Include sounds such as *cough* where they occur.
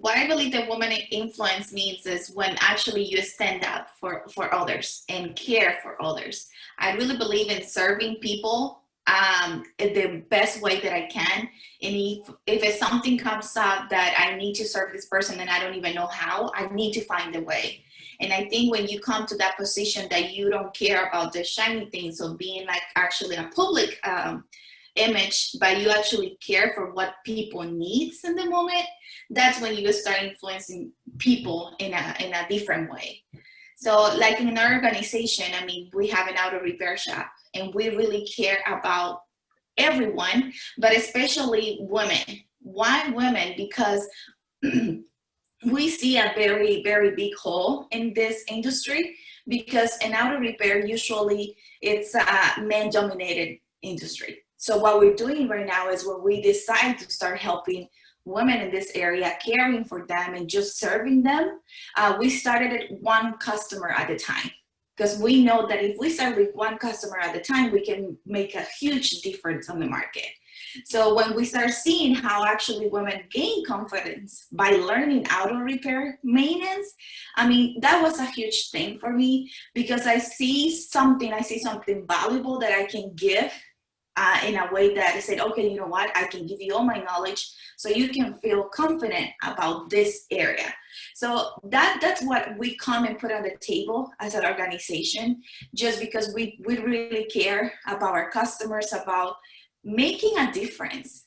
what I believe that woman influence means is when actually you stand up for, for others and care for others. I really believe in serving people um, the best way that I can. And if, if something comes up that I need to serve this person and I don't even know how, I need to find a way. And I think when you come to that position that you don't care about the shiny things of being like actually a public um, image, but you actually care for what people needs in the moment, that's when you start influencing people in a, in a different way. So like in our organization, I mean, we have an auto repair shop and we really care about everyone, but especially women. Why women? Because *clears throat* we see a very, very big hole in this industry because in auto repair, usually it's a man dominated industry. So what we're doing right now is when we decide to start helping women in this area, caring for them and just serving them, uh, we started at one customer at a time. Because we know that if we start with one customer at a time, we can make a huge difference on the market. So when we start seeing how actually women gain confidence by learning auto repair maintenance, I mean, that was a huge thing for me because I see something, I see something valuable that I can give uh, in a way that I said, okay, you know what, I can give you all my knowledge so you can feel confident about this area. So that that's what we come and put on the table as an organization, just because we, we really care about our customers, about making a difference